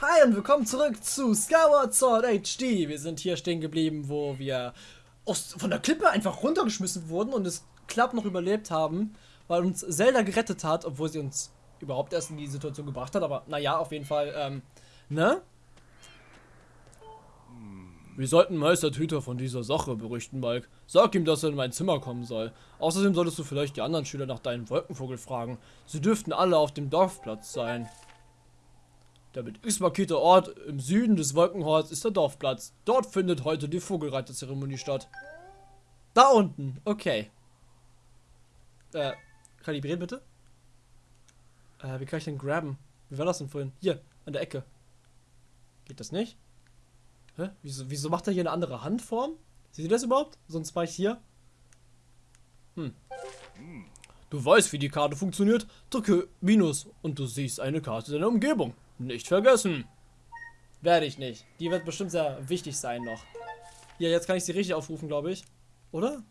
Hi und willkommen zurück zu Skyward Sword HD. Wir sind hier stehen geblieben, wo wir aus, von der Klippe einfach runtergeschmissen wurden und es knapp noch überlebt haben, weil uns Zelda gerettet hat, obwohl sie uns überhaupt erst in die Situation gebracht hat. Aber naja, auf jeden Fall, ähm, ne? Wir sollten Meister Tüter von dieser Sache berichten, Mike. Sag ihm, dass er in mein Zimmer kommen soll. Außerdem solltest du vielleicht die anderen Schüler nach deinem Wolkenvogel fragen. Sie dürften alle auf dem Dorfplatz sein. Der mit X markierte Ort im Süden des Wolkenhorns ist der Dorfplatz. Dort findet heute die Vogelreiterzeremonie statt. Da unten, okay. Äh, kalibrieren bitte? Äh, wie kann ich denn graben? Wie war das denn vorhin? Hier, an der Ecke. Geht das nicht? Hä? Wieso, wieso macht er hier eine andere Handform? Seht ihr das überhaupt? Sonst war ich hier. Hm. Du weißt, wie die Karte funktioniert. Drücke Minus und du siehst eine Karte deiner Umgebung. Nicht vergessen. Werde ich nicht. Die wird bestimmt sehr wichtig sein noch. Ja, jetzt kann ich sie richtig aufrufen, glaube ich. Oder?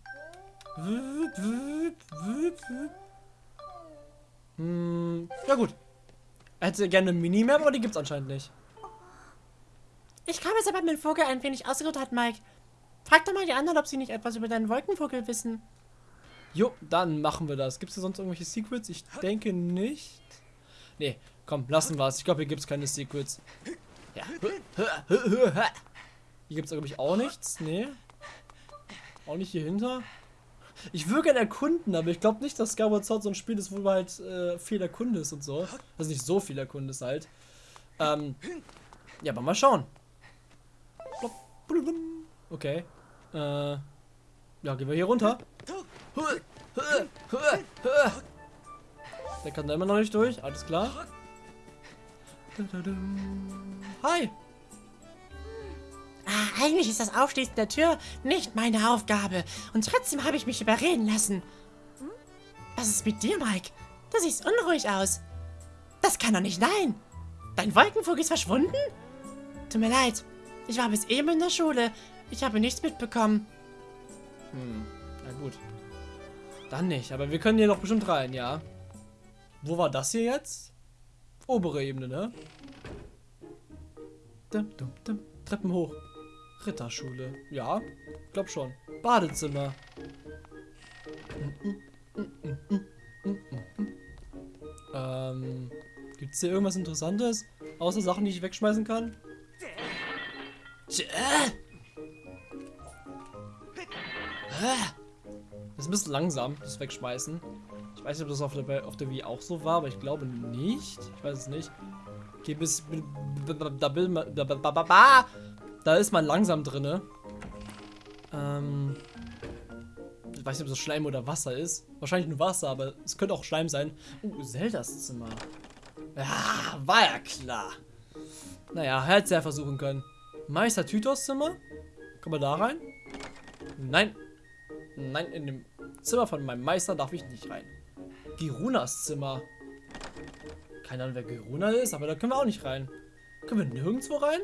Hm, ja gut. Er hätte gerne eine Minimap, aber die gibt es anscheinend nicht. Ich kam jetzt aber mit dem Vogel ein wenig ausgeruht hat, Mike. Frag doch mal die anderen, ob sie nicht etwas über deinen Wolkenvogel wissen. Jo, dann machen wir das. Gibt es sonst irgendwelche Secrets? Ich denke nicht. Nee, komm, lassen wir es. Ich glaube, hier gibt es keine Secrets. Ja. Hier gibt es, glaube ich, auch nichts. Nee. Auch nicht hier hinter. Ich würde gerne erkunden, aber ich glaube nicht, dass Skyward Sword so ein Spiel ist, wo du halt äh, viel erkundest und so. Also nicht so viel erkundest halt. Ähm, ja, aber mal schauen. Okay. Äh, ja, gehen wir hier runter. Der kann da immer noch nicht durch. Alles klar. Hi. Ah, eigentlich ist das Aufschließen der Tür nicht meine Aufgabe. Und trotzdem habe ich mich überreden lassen. Was ist mit dir, Mike? Du siehst unruhig aus. Das kann doch nicht sein. Dein Wolkenvogel ist verschwunden? Tut mir leid. Ich war bis eben in der Schule. Ich habe nichts mitbekommen. Hm, na gut. Dann nicht, aber wir können hier doch bestimmt rein, ja. Wo war das hier jetzt? Obere Ebene, ne? Dum, dum, dum. Treppen hoch. Ritterschule. Ja, glaub schon. Badezimmer. Ähm, gibt's hier irgendwas Interessantes? Außer Sachen, die ich wegschmeißen kann? Das ist ein bisschen langsam, das Wegschmeißen. Weiß nicht, ob das auf der, auf der Wii auch so war, aber ich glaube nicht. Ich weiß es nicht. Okay, bis... Da, da, da ist man langsam drinne. Ähm... Ich weiß nicht, ob das Schleim oder Wasser ist. Wahrscheinlich nur Wasser, aber es könnte auch Schleim sein. Uh, Zeldas Zimmer. Ja, war ja klar. Naja, hätte ja versuchen können. Meister Tytos Zimmer? Kommen wir da rein? Nein. Nein, in dem Zimmer von meinem Meister darf ich nicht rein. Girunas Zimmer. Keine Ahnung, wer Giruna ist, aber da können wir auch nicht rein. Können wir nirgendwo rein?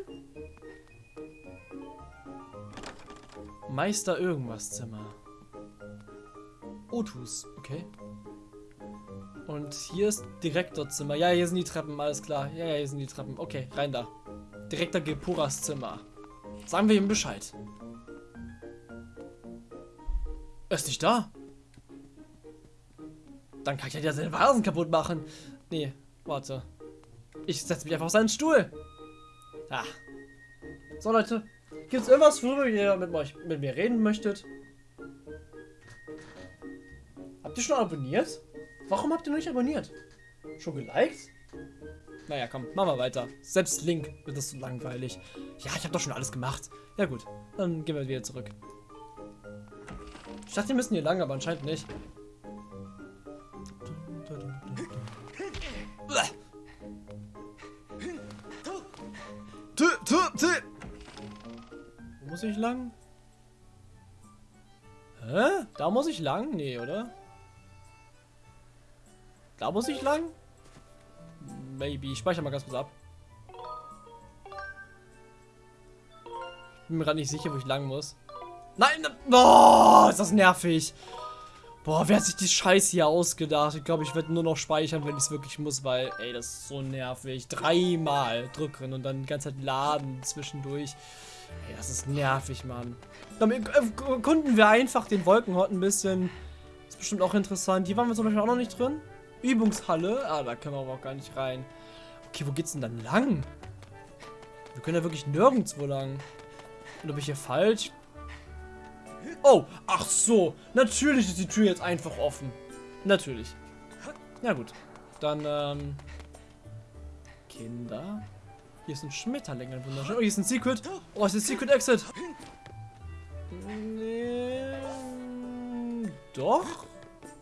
Meister irgendwas Zimmer. Otus, okay. Und hier ist Direktorzimmer. Ja, hier sind die Treppen, alles klar. Ja, ja, hier sind die Treppen. Okay, rein da. Direktor Gepuras Zimmer. Sagen wir ihm Bescheid. Er ist nicht da. Dann kann ich ja seine Vasen kaputt machen. Nee, warte. Ich setze mich einfach auf seinen Stuhl. Ah. So, Leute. Gibt es irgendwas, worüber ihr mit, euch, mit mir reden möchtet? Habt ihr schon abonniert? Warum habt ihr noch nicht abonniert? Schon geliked? Naja, komm, machen wir weiter. Selbst Link wird das so langweilig. Ja, ich habe doch schon alles gemacht. Ja gut, dann gehen wir wieder zurück. Ich dachte, wir müssen hier lang, aber anscheinend nicht. Wo muss ich lang? Hä? Da muss ich lang? Nee, oder? Da muss ich lang? Maybe. Ich speichere mal ganz kurz ab. Ich bin mir gerade nicht sicher, wo ich lang muss. Nein! Oh, ist das nervig. Boah, wer hat sich die Scheiße hier ausgedacht? Ich glaube, ich werde nur noch speichern, wenn ich es wirklich muss, weil, ey, das ist so nervig. Dreimal drücken und dann die ganze Zeit laden zwischendurch. Ey, das ist nervig, Mann. Dann erkunden wir einfach den Wolkenhort ein bisschen. Ist bestimmt auch interessant. Hier waren wir zum Beispiel auch noch nicht drin. Übungshalle. Ah, da können wir aber auch gar nicht rein. Okay, wo geht's denn dann lang? Wir können ja wirklich nirgendwo lang. Und ob ich hier falsch? Oh, ach so. Natürlich ist die Tür jetzt einfach offen. Natürlich. Na gut. Dann, ähm... Kinder. Hier ist ein Schmetterling, ein wunderschön. Oh, hier ist ein Secret. Oh, ist ein Secret Exit. Doch?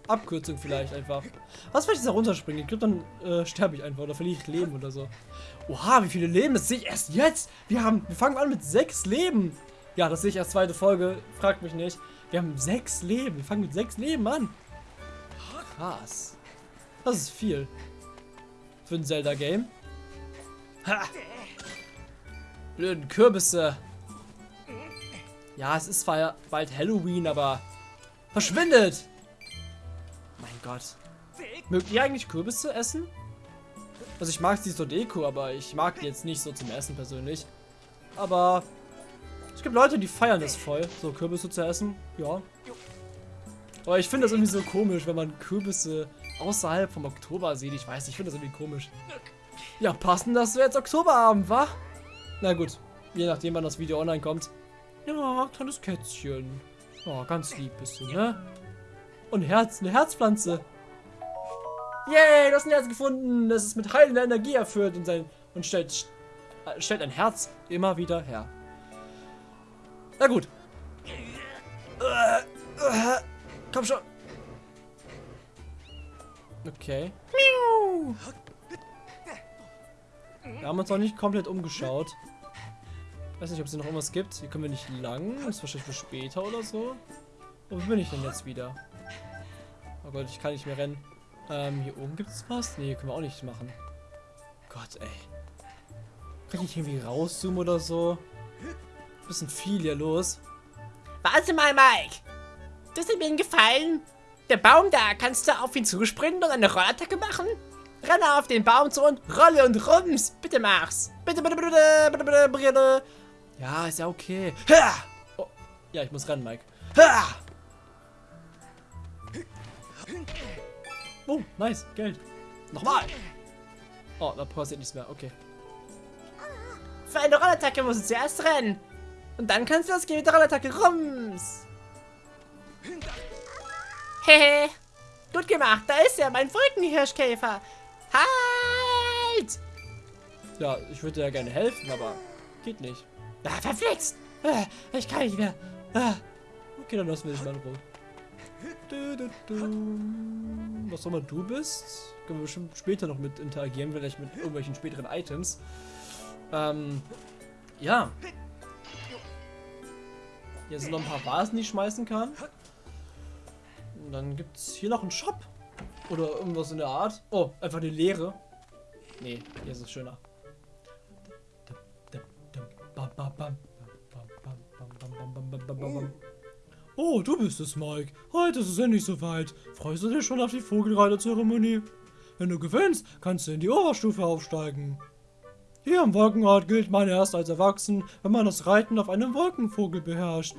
Abkürzung vielleicht einfach. Was, wenn ich da runterspringe? Ich glaube, dann äh, sterbe ich einfach oder verliere ich Leben oder so. Oha, wie viele Leben? Das sehe ich erst jetzt. Wir haben, wir fangen an mit sechs Leben. Ja, das sehe ich als zweite Folge. Fragt mich nicht. Wir haben sechs Leben. Wir fangen mit sechs Leben an. Krass. Das ist viel. Für ein Zelda-Game. Ha! Blöden Kürbisse. Ja, es ist zwar bald Halloween, aber verschwindet! Mein Gott. Mögt ihr eigentlich Kürbisse essen? Also ich mag sie zur Deko, aber ich mag die jetzt nicht so zum Essen persönlich. Aber es gibt Leute, die feiern das voll, so Kürbisse zu essen. Ja. Aber ich finde das irgendwie so komisch, wenn man Kürbisse außerhalb vom Oktober sieht. Ich weiß, ich finde das irgendwie komisch. Ja, passend, dass wir jetzt Oktoberabend, wa? Na gut, je nachdem, wann das Video online kommt. Ja, kleines Kätzchen. Oh, ganz lieb bist du, ne? Und Herz, eine Herzpflanze. Yay, du hast ein Herz gefunden. Das ist mit heilender Energie erfüllt und, sein, und stellt, stellt ein Herz immer wieder her. Na gut. Komm schon. Okay. Wir haben uns noch nicht komplett umgeschaut. Weiß nicht, ob es noch irgendwas gibt. Hier können wir nicht lang. Das ist wahrscheinlich für später oder so. Wo bin ich denn jetzt wieder? Oh Gott, ich kann nicht mehr rennen. Ähm, hier oben gibt es was? Nee, können wir auch nicht machen. Gott, ey. Kann ich irgendwie rauszoomen oder so? Bisschen viel hier los. Warte mal, Mike. Das hat mir einen Gefallen. Der Baum da, kannst du auf ihn zuspringen und eine Rollattacke machen? Renne auf den Baum zu und rolle und rums. Bitte mach's. Bitte, bitte, bitte, bitte, bitte, bitte. Ja, ist ja okay. Ha! Oh. Ja, ich muss rennen, Mike. Ha! Oh, nice. Geld. Nochmal. Oh, da passiert nichts mehr. Okay. Für eine Rollattacke musst du zuerst rennen. Und dann kannst du das gehen mit der Rollattacke. Rums. Hehe. Gut gemacht. Da ist er, mein Wolkenhirschkäfer. Halt! Ja, ich würde ja gerne helfen, aber geht nicht. Ah, verflixt! Ah, ich kann nicht mehr. Ah. Okay, dann lassen wir dich mal in Ruhe. Du, du, du. Was auch immer du bist, können wir bestimmt später noch mit interagieren, vielleicht mit irgendwelchen späteren Items. Ähm, ja. Hier sind noch ein paar Vasen, die ich schmeißen kann. Und dann gibt es hier noch einen Shop. Oder irgendwas in der Art. Oh, einfach eine leere. Nee, hier ist es schöner. Oh, du bist es, Mike. Heute ist es endlich soweit. Freust du dich schon auf die Vogelreiterzeremonie? Wenn du gewinnst, kannst du in die Oberstufe aufsteigen. Hier am Wolkenort gilt man erst als erwachsen, wenn man das Reiten auf einem Wolkenvogel beherrscht.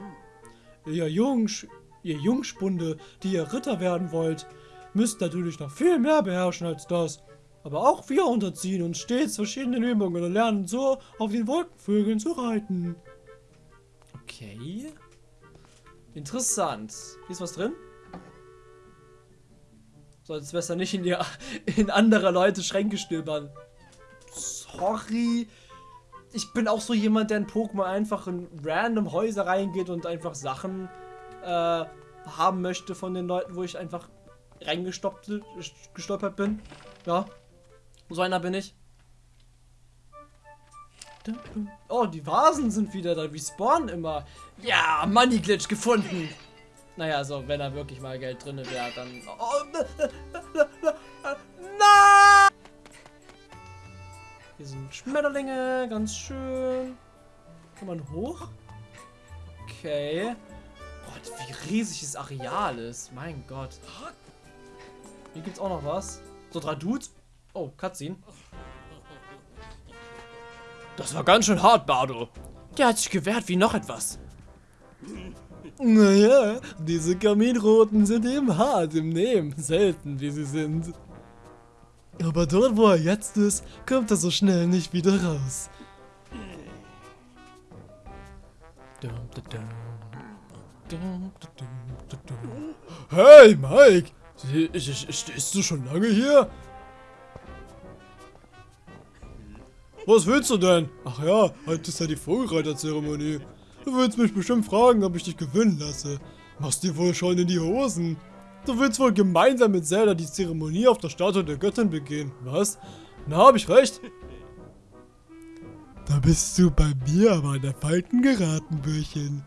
Ihr, Jungs, ihr Jungspunde, die ihr Ritter werden wollt, müsst natürlich noch viel mehr beherrschen als das. Aber auch wir unterziehen uns stets verschiedene Übungen und lernen so, auf den Wolkenvögeln zu reiten. Okay. Interessant. Hier ist was drin? Solltest besser nicht in, die, in anderer Leute Schränke stöbern. Sorry. Ich bin auch so jemand, der in Pokémon einfach in random Häuser reingeht und einfach Sachen äh, haben möchte von den Leuten, wo ich einfach reingestolpert bin. Ja. So einer bin ich. Oh, die Vasen sind wieder da. Wie spawnen immer. Ja, Money Glitch gefunden. Naja, also wenn da wirklich mal Geld drin wäre, dann... Oh, Hier sind Schmetterlinge, ganz schön. Kann man hoch? Okay. Gott, wie riesig das Areal ist. Mein Gott. Hier gibt's auch noch was. So drei Dudes. Oh, Cutscene. Das war ganz schön hart, Bardo. Der hat sich gewehrt wie noch etwas. Naja, diese Kaminroten sind eben hart im Nehmen. Selten, wie sie sind. Aber dort, wo er jetzt ist, kommt er so schnell nicht wieder raus. Hey, Mike! Stehst du schon lange hier? Was willst du denn? Ach ja, heute ist ja die Vogelreiterzeremonie. Du willst mich bestimmt fragen, ob ich dich gewinnen lasse. Machst dir wohl schon in die Hosen. Du willst wohl gemeinsam mit Zelda die Zeremonie auf der Statue der Göttin begehen. Was? Na, hab ich recht. Da bist du bei mir aber an der Falten geraten, Bürchen.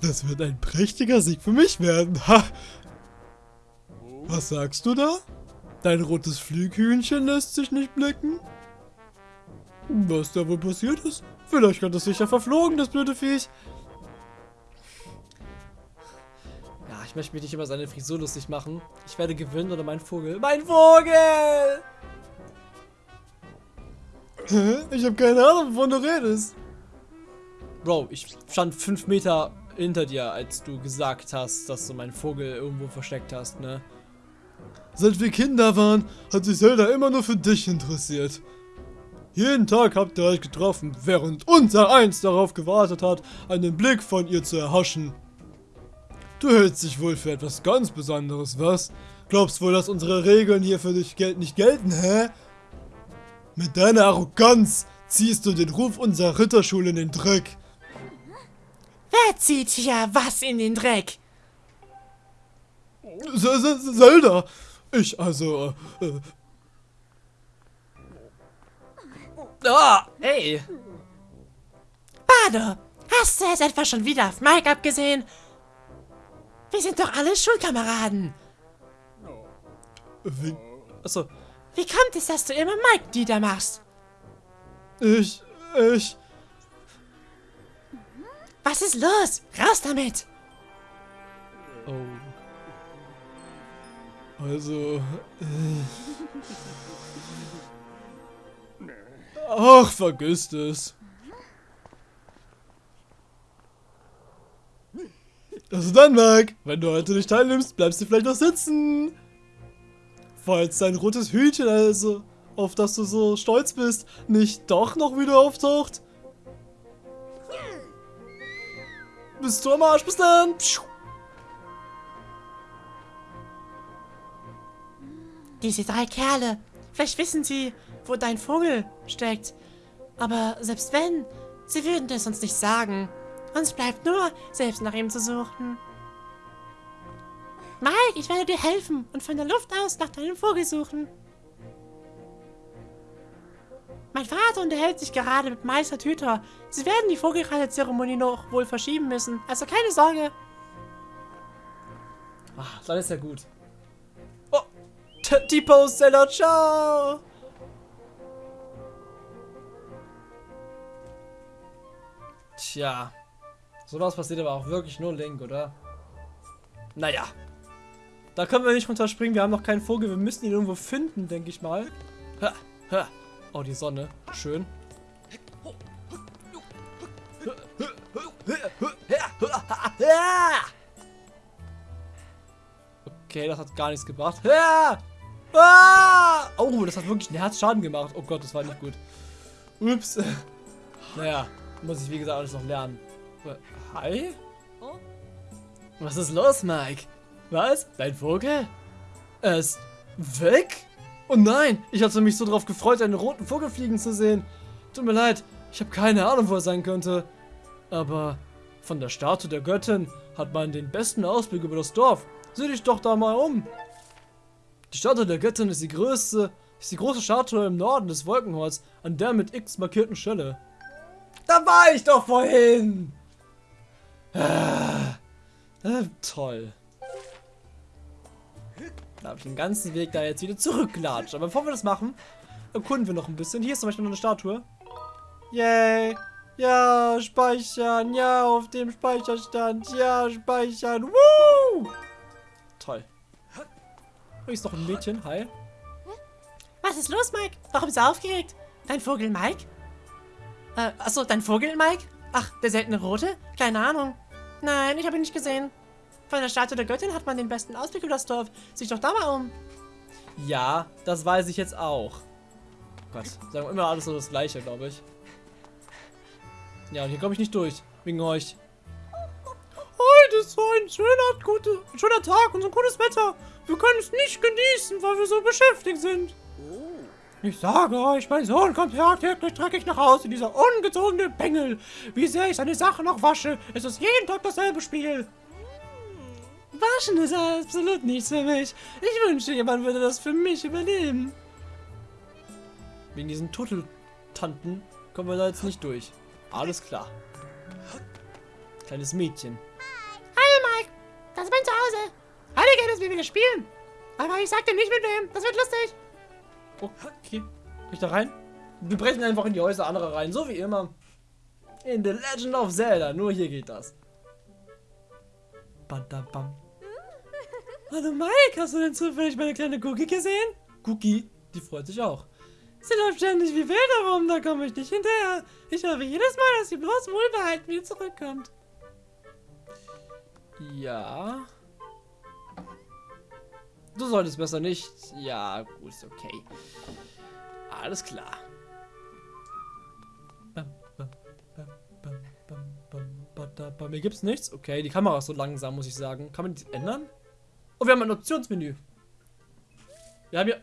Das wird ein prächtiger Sieg für mich werden. Ha! Was sagst du da? Dein rotes Flüghühnchen lässt sich nicht blicken? Was da wohl passiert ist? Vielleicht hat es sich ja verflogen, das blöde Viech. Ich möchte mich nicht über seine Frisur lustig machen. Ich werde gewinnen oder mein Vogel. Mein Vogel! Ich habe keine Ahnung, wovon du redest. Bro, ich stand fünf Meter hinter dir, als du gesagt hast, dass du meinen Vogel irgendwo versteckt hast, ne? Seit wir Kinder waren, hat sich Zelda immer nur für dich interessiert. Jeden Tag habt ihr euch getroffen, während unser Eins darauf gewartet hat, einen Blick von ihr zu erhaschen. Du hältst dich wohl für etwas ganz Besonderes, was? Glaubst wohl, dass unsere Regeln hier für dich gel nicht gelten, hä? Mit deiner Arroganz ziehst du den Ruf unserer Ritterschule in den Dreck. Wer zieht hier was in den Dreck? S -S Zelda! Ich also, äh, Ah, hey. Bado, hast du jetzt etwa schon wieder auf Mike abgesehen? Wir sind doch alle Schulkameraden. Wie, achso. Wie kommt es, dass du immer Mike niedermachst? Ich, ich... Was ist los? Raus damit! Oh. Also... Äh, Ach, vergiss es. Also dann, Mike, wenn du heute nicht teilnimmst, bleibst du vielleicht noch sitzen. Falls dein rotes Hütchen, also, auf das du so stolz bist, nicht doch noch wieder auftaucht. Bist du am Arsch, bis dann. Diese drei Kerle, vielleicht wissen sie, wo dein Vogel steckt. Aber selbst wenn, sie würden es uns nicht sagen. Uns bleibt nur, selbst nach ihm zu suchen. Mike, ich werde dir helfen und von der Luft aus nach deinem Vogel suchen. Mein Vater unterhält sich gerade mit Meister Tüter. Sie werden die Vogelreiterzeremonie noch wohl verschieben müssen. Also keine Sorge. Ach, dann ist ja gut. Oh, T-Post-Seller, ciao! Tja. Sowas passiert aber auch wirklich nur Link, oder? Naja. Da können wir nicht runterspringen. Wir haben noch keinen Vogel. Wir müssen ihn irgendwo finden, denke ich mal. Ha, ha. Oh, die Sonne. Schön. Okay, das hat gar nichts gebracht. Oh, das hat wirklich einen Herzschaden gemacht. Oh Gott, das war nicht gut. Ups. Naja. Muss ich, wie gesagt, alles noch lernen. Hi? Was ist los, Mike? Was? Dein Vogel? Er ist weg? Oh nein, ich hatte mich so darauf gefreut, einen roten Vogel fliegen zu sehen. Tut mir leid, ich habe keine Ahnung, wo er sein könnte. Aber von der Statue der Göttin hat man den besten Ausblick über das Dorf. Sieh dich doch da mal um. Die Statue der Göttin ist die größte, ist die große Statue im Norden des Wolkenholz, an der mit X markierten Stelle. Da war ich doch vorhin. Ah, äh, toll. Da habe ich den ganzen Weg da jetzt wieder zurückgelatscht. Aber bevor wir das machen, erkunden wir noch ein bisschen. Hier ist zum Beispiel noch eine Statue. Yay. Ja, speichern. Ja, auf dem Speicherstand. Ja, speichern. Woo! Toll. Oh, ist doch ein Mädchen. Hi. Was ist los, Mike? Warum bist du aufgeregt? Dein Vogel Mike? Äh, achso, dein Vogel Mike? Ach, der seltene Rote? Keine Ahnung. Nein, ich habe ihn nicht gesehen. Von der Statue der Göttin hat man den besten Ausblick über das Dorf. Sieh doch da mal um. Ja, das weiß ich jetzt auch. Gott, sagen wir immer alles so das gleiche, glaube ich. Ja, und hier komme ich nicht durch. Wegen euch. Heute ist so ein schöner, gute, schöner Tag und so ein gutes Wetter. Wir können es nicht genießen, weil wir so beschäftigt sind. Ich sage euch, mein Sohn kommt tagtäglich dreckig nach Hause, dieser ungezogene Bengel. Wie sehr ich seine Sachen noch wasche, ist es jeden Tag dasselbe Spiel. Waschen ist absolut nichts für mich. Ich wünschte, jemand würde das für mich übernehmen. Wegen diesen Turteltanten kommen wir da jetzt nicht durch. Alles klar. Kleines Mädchen. Hallo Mike, das ist mein Zuhause. Heute geht es, wie wir spielen. Aber ich sag dir nicht mit wem, das wird lustig. Okay. Kann ich da rein? Wir brechen einfach in die Häuser anderer rein, so wie immer. In The Legend of Zelda, nur hier geht das. Badabam. Hallo Mike, hast du denn zufällig meine kleine Cookie gesehen? Cookie, die freut sich auch. Sie läuft ständig wie wild herum, da komme ich nicht hinterher. Ich hoffe jedes Mal, dass sie bloß wohlbehalten wieder zurückkommt. Ja. Du solltest besser nicht. Ja, gut, ist okay. Alles klar. Bei mir gibt's nichts. Okay, die Kamera ist so langsam, muss ich sagen. Kann man die ändern? Oh, wir haben ein Optionsmenü. Wir haben hier...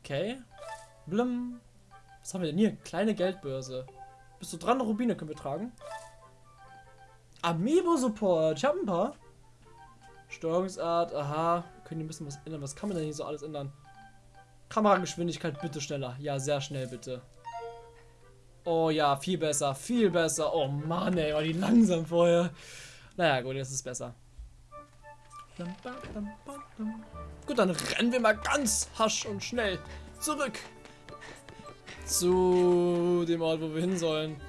Okay. Blum. Was haben wir denn hier? Kleine Geldbörse. Bist du dran? Rubine können wir tragen. Amiibo-Support. Ich habe ein paar. Steuerungsart, aha. Können hier ein bisschen was ändern. Was kann man denn hier so alles ändern? Kamerageschwindigkeit bitte schneller. Ja, sehr schnell bitte. Oh ja, viel besser, viel besser. Oh Mann, ey, war die langsam vorher. Naja, gut, jetzt ist es besser. Gut, dann rennen wir mal ganz hasch und schnell zurück zu dem Ort, wo wir hin sollen.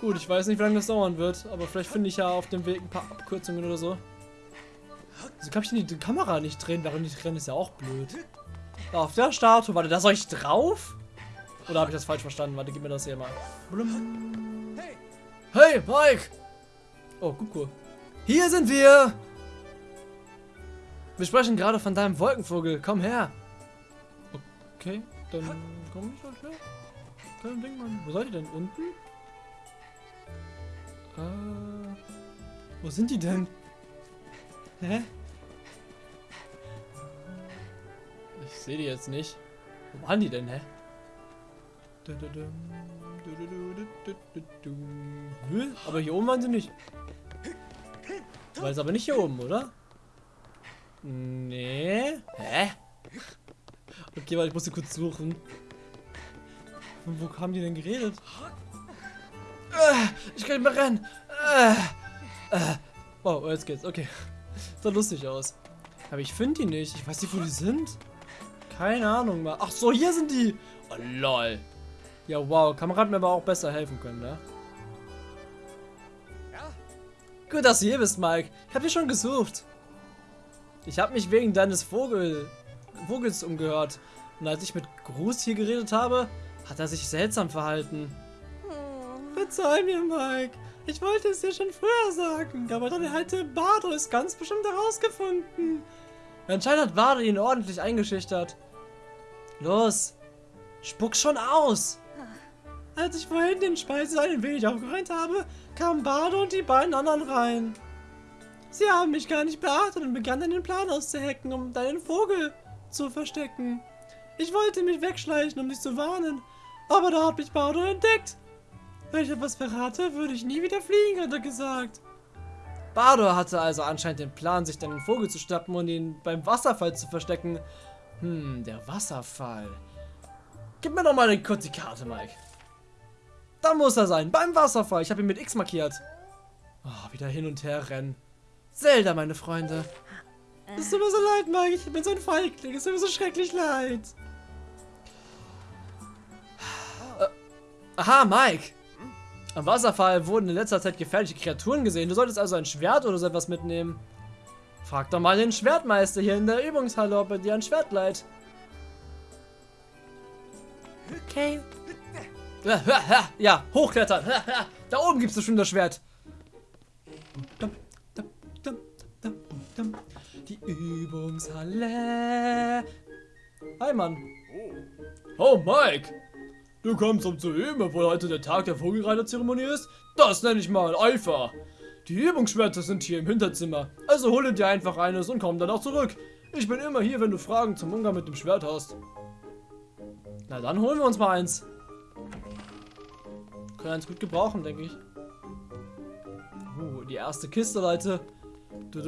Gut, ich weiß nicht, wie lange das dauern wird, aber vielleicht finde ich ja auf dem Weg ein paar Abkürzungen oder so. Wieso kann ich denn die Kamera nicht drehen, während ich renne? Ist ja auch blöd. Da auf der Statue, warte, da soll ich drauf? Oder habe ich das falsch verstanden? Warte, gib mir das hier mal. Hey, Mike! Oh, guck cool. Hier sind wir! Wir sprechen gerade von deinem Wolkenvogel. Komm her! Okay, dann komm ich halt her. Kein Ding, Mann. Wo seid ihr denn? Unten? Äh, wo sind die denn? Hä? Ich sehe die jetzt nicht. Wo waren die denn, hä? Hä? Aber hier oben waren sie nicht. War es aber nicht hier oben, oder? Nee. Hä? Okay, warte, ich muss sie kurz suchen. Und wo haben die denn geredet? Äh, ich kann nicht mehr rennen. Oh, jetzt geht's. Okay. Sah lustig aus. Aber ich finde die nicht. Ich weiß nicht, wo die sind. Keine Ahnung mal. Ach so, hier sind die. Oh, lol. Ja, wow. Kamerad mir aber auch besser helfen können, ne? Gut, dass du hier bist, Mike. Ich habe dich schon gesucht. Ich habe mich wegen deines Vogel, Vogels umgehört. Und als ich mit Gruß hier geredet habe, hat er sich seltsam verhalten. Verzeih mir, Mike. Ich wollte es dir schon früher sagen, aber dann hätte Bardo es ganz bestimmt herausgefunden. Anscheinend hat Bardo ihn ordentlich eingeschüchtert. Los, spuck schon aus. Als ich vorhin den Speisesaal ein wenig aufgeräumt habe, kamen Bardo und die beiden anderen rein. Sie haben mich gar nicht beachtet und begannen den Plan auszuhacken, um deinen Vogel zu verstecken. Ich wollte mich wegschleichen, um dich zu warnen, aber da hat mich Bardo entdeckt. Wenn ich etwas verrate, würde ich nie wieder fliegen, hat er gesagt. Bardo hatte also anscheinend den Plan, sich dann den Vogel zu schnappen und ihn beim Wasserfall zu verstecken. Hm, der Wasserfall. Gib mir doch mal eine kurze Karte, Mike. Da muss er sein, beim Wasserfall. Ich habe ihn mit X markiert. Oh, wieder hin und her rennen. Zelda, meine Freunde. Es tut mir so leid, Mike. Ich bin so ein Feigling. Es tut mir so schrecklich leid. Aha, Mike. Am Wasserfall wurden in letzter Zeit gefährliche Kreaturen gesehen. Du solltest also ein Schwert oder so etwas mitnehmen. Frag doch mal den Schwertmeister hier in der Übungshalle, ob er dir ein Schwert leiht. Okay. Ja, hochklettern. Da oben gibst du schon das Schwert. Die Übungshalle. Hi, Mann. Oh, Mike. Du kommst um zu üben, obwohl heute der Tag der Vogelreiterzeremonie ist? Das nenne ich mal Eifer. Die Übungsschwerter sind hier im Hinterzimmer. Also hole dir einfach eines und komm dann auch zurück. Ich bin immer hier, wenn du Fragen zum Umgang mit dem Schwert hast. Na dann holen wir uns mal eins. Können eins gut gebrauchen, denke ich. Uh, die erste Kiste, Leute. Du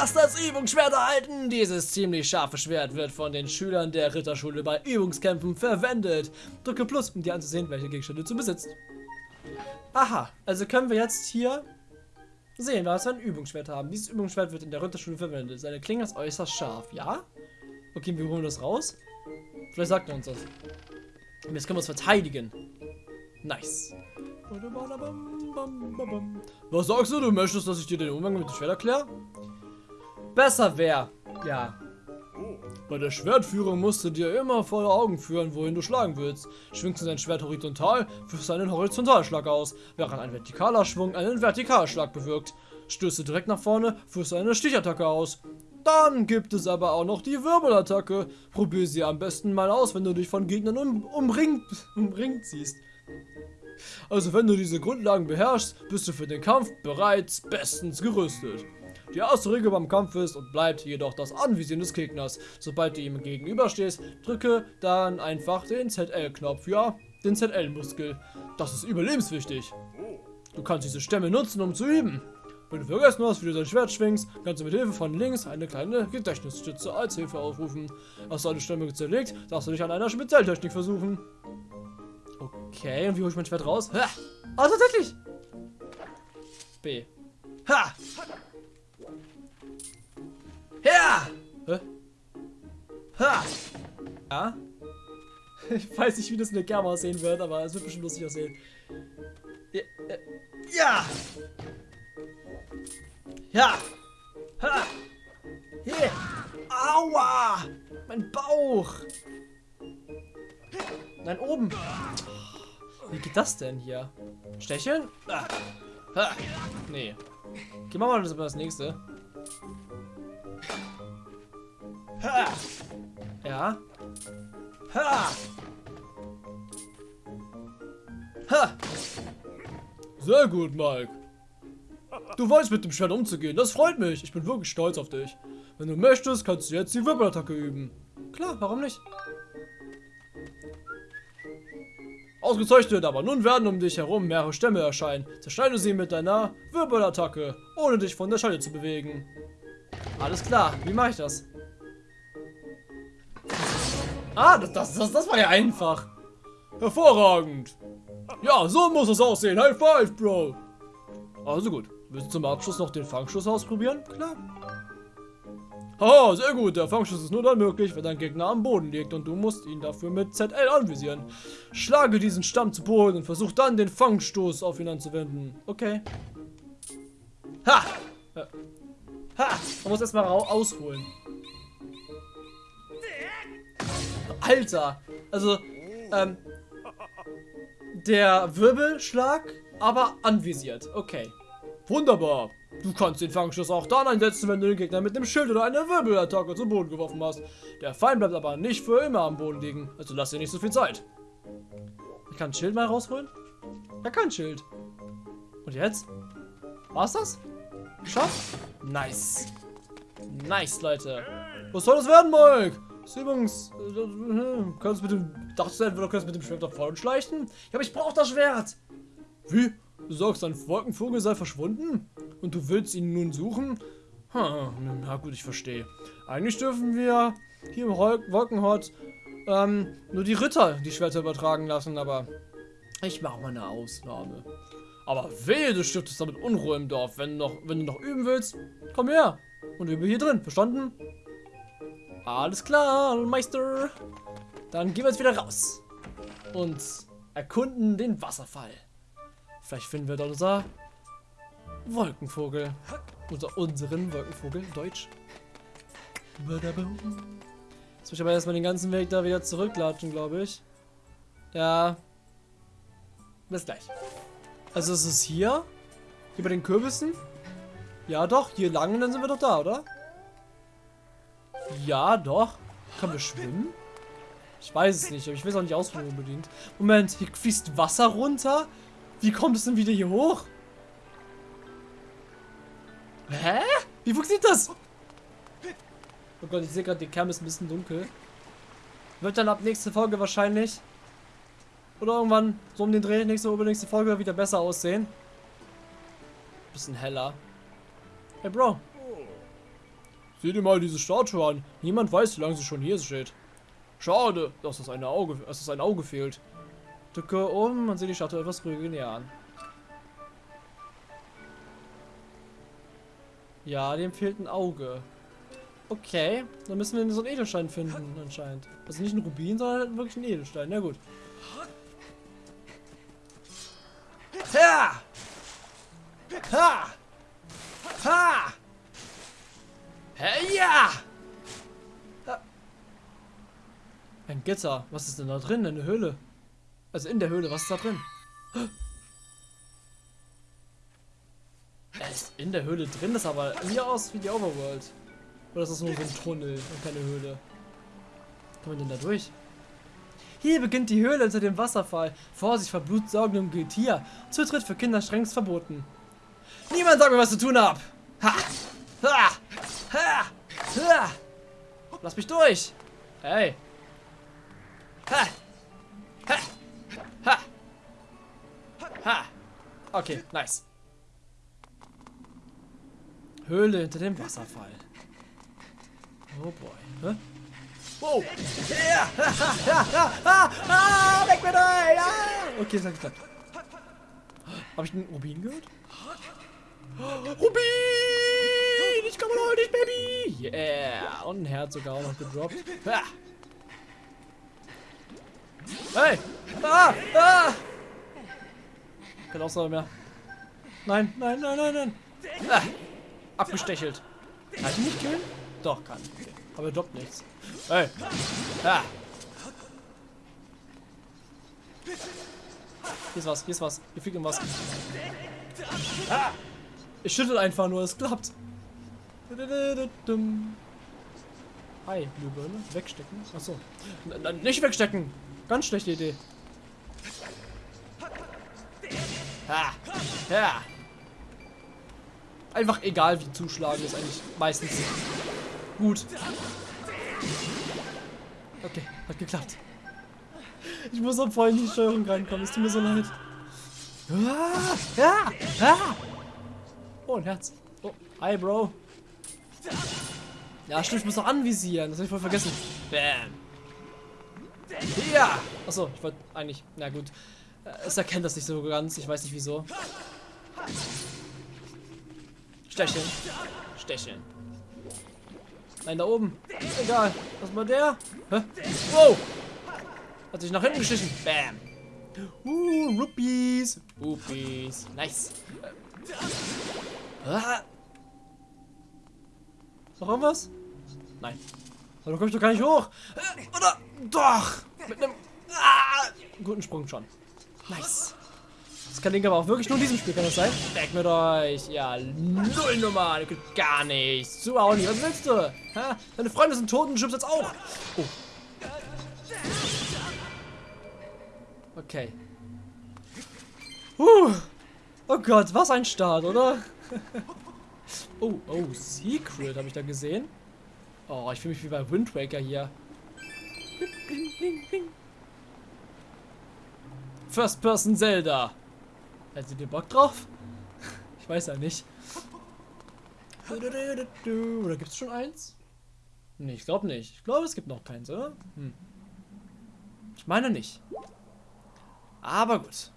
hast das Übungsschwert erhalten. Dieses ziemlich scharfe Schwert wird von den Schülern der Ritterschule bei Übungskämpfen verwendet. Drücke Plus, um dir anzusehen, welche Gegenstände du besitzt. Aha, also können wir jetzt hier sehen, was wir ein Übungsschwert haben. Dieses Übungsschwert wird in der Ritterschule verwendet. Seine Klinge ist äußerst scharf, ja? Okay, wir holen das raus. Vielleicht sagt er uns das. Und jetzt können wir uns verteidigen. Nice. Was sagst du? Du möchtest, dass ich dir den Umgang mit dem Schwert erkläre? Besser wäre. Ja. Bei der Schwertführung musst du dir immer vor Augen führen, wohin du schlagen willst. Schwingst du dein Schwert horizontal, führst du einen Horizontalschlag aus, während ein vertikaler Schwung einen Vertikalschlag bewirkt. Stößt du direkt nach vorne, führst du eine Stichattacke aus. Dann gibt es aber auch noch die Wirbelattacke. Probier sie am besten mal aus, wenn du dich von Gegnern um, umringt, umringt siehst. Also wenn du diese Grundlagen beherrschst, bist du für den Kampf bereits bestens gerüstet. Die erste Regel beim Kampf ist und bleibt jedoch das Anvisieren des Gegners. Sobald du ihm gegenüberstehst, drücke dann einfach den ZL-Knopf, ja, den ZL-Muskel. Das ist überlebenswichtig. Du kannst diese Stämme nutzen, um zu üben. Wenn du vergessen hast, wie du dein Schwert schwingst, kannst du mit Hilfe von links eine kleine Gedächtnisstütze als Hilfe aufrufen. Hast du alle Stämme zerlegt, darfst du dich an einer Spezialtechnik versuchen. Okay, und wie hole ich mein Schwert raus? Ha! Oh, tatsächlich! B. Ha! Ja! Hä? Ha! Ja? Ich weiß nicht, wie das in der Germa aussehen wird, aber es wird bestimmt lustig aussehen. Ja! Ja! Ja! Ha! Hier! Aua! Mein Bauch! Nein, oben! Wie geht das denn hier? Stecheln? Ah. Ha. Nee. Okay, machen wir mal das nächste. Ha. Ja. Ha. Ha. Sehr gut, Mike. Du weißt mit dem Schwert umzugehen. Das freut mich. Ich bin wirklich stolz auf dich. Wenn du möchtest, kannst du jetzt die Wirbelattacke üben. Klar, warum nicht? Ausgezeichnet, aber nun werden um dich herum mehrere Stämme erscheinen. Zerschneide sie mit deiner Wirbelattacke, ohne dich von der Scheide zu bewegen. Alles klar, wie mache ich das? Ah, das, das, das, das war ja einfach. Hervorragend. Ja, so muss es aussehen. High five, Bro. Also gut. Willst du zum Abschluss noch den Fangschuss ausprobieren? Klar. Haha, sehr gut. Der Fangschuss ist nur dann möglich, wenn dein Gegner am Boden liegt und du musst ihn dafür mit ZL anvisieren. Schlage diesen Stamm zu Boden und versuch dann den Fangstoß auf ihn anzuwenden. Okay. Ha! Äh. Ha! Man muss erstmal ausholen. Alter! Also, ähm. Der Wirbelschlag, aber anvisiert. Okay. Wunderbar. Du kannst den Fangschuss auch dann einsetzen, wenn du den Gegner mit dem Schild oder einer Wirbelattacke zu Boden geworfen hast. Der Feind bleibt aber nicht für immer am Boden liegen, also lass dir nicht so viel Zeit. Ich kann ein Schild mal rausholen? Ja, kein Schild. Und jetzt? War's das? Geschafft? Nice. Nice, Leute. Was soll das werden, Mike? Übungs... Äh, kannst mit dem... Dachtest du etwa, du kannst mit dem Schwert nach schleichen? Ja, aber ich brauch das Schwert. Wie? Du sagst, ein Wolkenvogel sei verschwunden? Und du willst ihn nun suchen? Hm, na gut, ich verstehe. Eigentlich dürfen wir hier im Wolkenhort ähm, nur die Ritter die Schwerter übertragen lassen, aber ich mache mal eine Ausnahme. Aber wehe, du stiftest damit Unruhe im Dorf. Wenn, noch, wenn du noch üben willst, komm her und übe hier drin. Verstanden? Alles klar, Meister. Dann gehen wir jetzt wieder raus. Und erkunden den Wasserfall. Vielleicht finden wir dort unser Wolkenvogel. Unser unseren Wolkenvogel, Deutsch. Jetzt muss ich aber erstmal den ganzen Weg da wieder zurücklatschen, glaube ich. Ja. Bis gleich. Also ist es hier? Hier bei den Kürbissen? Ja doch, hier lang und dann sind wir doch da, oder? Ja, doch. Können wir schwimmen? Ich weiß es nicht, aber ich will es auch nicht ausprobieren unbedingt. Moment, hier fließt Wasser runter? Wie kommt es denn wieder hier hoch? Hä? Wie funktioniert das? Oh Gott, ich sehe gerade, die Cam ist ein bisschen dunkel. Wird dann ab nächste Folge wahrscheinlich oder irgendwann so um den Dreh nächste übernächste Folge wieder besser aussehen. Bisschen heller. Hey Bro. Sieh dir mal diese Statue an. Niemand weiß, wie lange sie schon hier steht. Schade, dass das eine Auge, dass das ein Auge fehlt. Drücke um man sieht die Statue etwas ruhiger näher an. Ja, dem fehlt ein Auge. Okay, dann müssen wir so einen Edelstein finden, anscheinend. Also nicht ein Rubin, sondern wirklich ein Edelstein. Na gut. Ha! Ha! Ha! Ein Gitter. Was ist denn da drin? Eine Höhle. Also in der Höhle. Was ist da drin? Er ist in der Höhle drin. Das aber hier aus wie die Overworld. Oder ist das nur so ein Tunnel und keine Höhle? Kann man denn da durch? Hier beginnt die Höhle unter dem Wasserfall. Vorsicht vor blutsaugendem Getier. Zutritt für Kinder strengst verboten. Niemand sagt mir, was zu tun hab. Ha! Ha! Ha! Ha! Lass mich durch! Hey! Ha! Ha! Ha! Ha! Okay, nice. Höhle hinter dem Wasserfall. Oh boy. Hä? Wow! Ja! ah, ah, weg mit euch! Ah. Okay, das hat geklappt. Habe ich einen Rubin gehört? Rubin! Ich komme nicht, Baby! Yeah! Und ein Herz sogar auch noch gedroppt. Ha. Hey! Ah! Ah! Keine Aussage mehr. Nein, nein, nein, nein, nein. Ah. Abgestechelt. Kann ich nicht killen? Doch, kann. Aber er droppt nichts. Hey! Ah! Hier ist was, hier ist was. Hier fliegt irgendwas. Ah! Ich schüttel einfach nur, es klappt. Hi, Glühbirne. Wegstecken. Achso. Nicht wegstecken! Ganz schlechte Idee. Ha! Ja! Einfach egal wie zuschlagen ist eigentlich meistens gut. Okay, hat geklappt. Ich muss auch voll in die Steuerung reinkommen, es tut mir so leid. Ah, ja, ah. Oh, ein Herz. Oh, hi, Bro. Ja, stimmt, ich muss noch anvisieren. Das habe ich voll vergessen. Bam. Ja. Achso, ich wollte eigentlich... Na gut. Es erkennt das nicht so ganz. Ich weiß nicht wieso. Stecheln. Stecheln. Nein, da oben. Egal. Was war der? Hä? Wow. Hat sich nach hinten geschissen. Bam. Uh, Rupees. Rupees. Nice. Ah. Noch irgendwas? Nein. Aber da komme ich doch gar nicht hoch. Oder? Doch. Mit einem ah, guten Sprung schon. Nice. Das kann aber auch wirklich nur in diesem Spiel, kann das sein? Weg mit euch. Ja, null Nummer. Gar nichts. Zuhauen. Was willst du? Ha? Deine Freunde sind tot und du jetzt auch. Oh. Okay. Uh. Oh Gott, was ein Start, oder? oh, oh, Secret habe ich da gesehen. Oh, ich fühle mich wie bei Wind Waker hier. First Person Zelda. Hättet ihr Bock drauf? Ich weiß ja nicht. Oder gibt es schon eins? Nee, ich glaube nicht. Ich glaube, es gibt noch keins, oder? Hm. Ich meine nicht. Aber gut.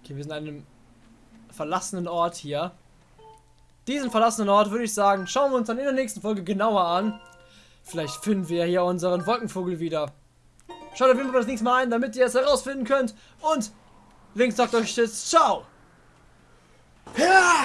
Okay, wir sind an einem verlassenen Ort hier. Diesen verlassenen Ort würde ich sagen, schauen wir uns dann in der nächsten Folge genauer an. Vielleicht finden wir hier unseren Wolkenvogel wieder. Schaut auf jeden Fall das nächste Mal ein, damit ihr es herausfinden könnt. Und Links sagt euch jetzt Ciao. Ja!